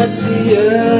I see you.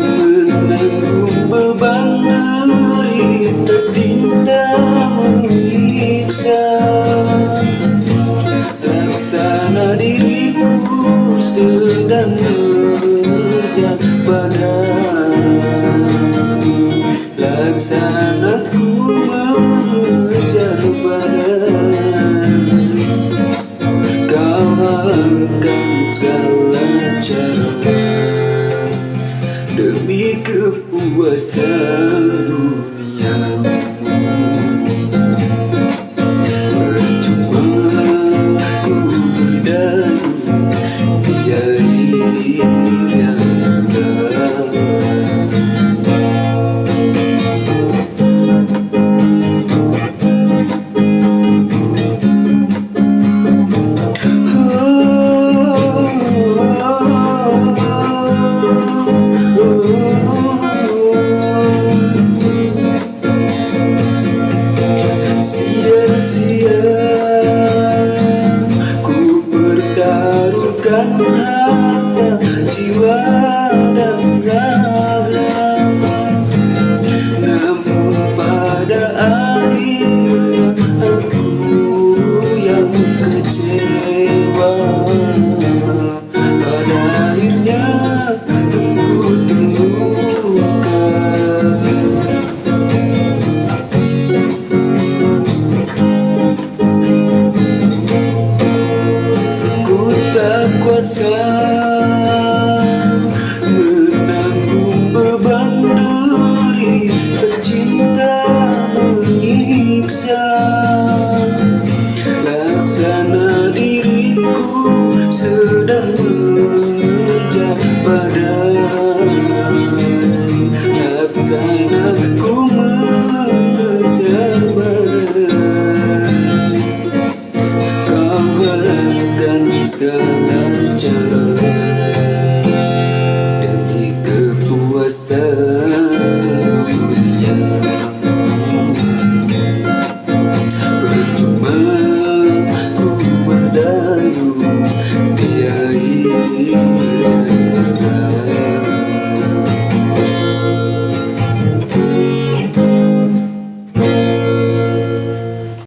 menanggung beban derita tinta menyiksa laksana diriku sedang bekerja pada laksana sun.